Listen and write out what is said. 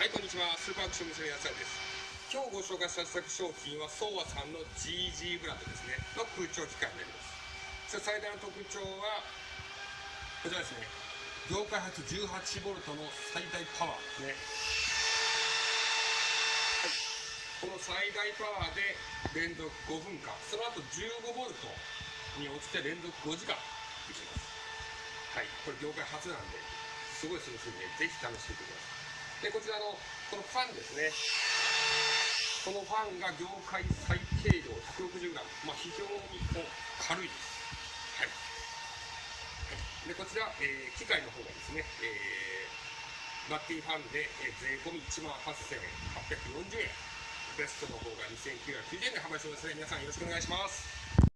はい、こんにちは。スーパーアクション娘やすやです。今日ご紹介した試作商品は、ソーワさんの GG ブランドですね、の空調機械になります。そして最大の特徴は、こちらですね。業界初 18V の最大パワーですね。はい、この最大パワーで連続5分間、その後 15V に落ちて連続5時間いきます。はい、これ業界初なんで、すごいすごいんで、ぜひ試してみてください。で、こちらの、このファンですね。このファンが業界最軽量 160g、まあ、非常にこう軽いです。はい。はい、で、こちら、えー機械の方がですね、えー、マッティファンで、えー税込み1万8840円。ベストの方が2990円で販売してますので、皆さんよろしくお願いします。